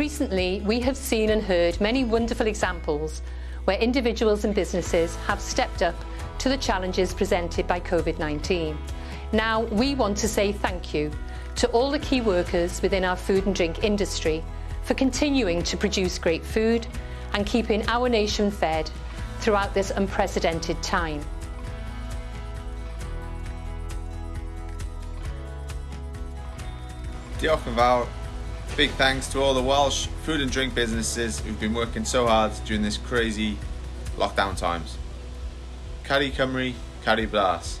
Recently, we have seen and heard many wonderful examples where individuals and businesses have stepped up to the challenges presented by COVID-19. Now, we want to say thank you to all the key workers within our food and drink industry for continuing to produce great food and keeping our nation fed throughout this unprecedented time. Diolch yn fawr Big thanks to all the Welsh food and drink businesses who've been working so hard during this crazy lockdown times. Cari Cymru, Cari Blas.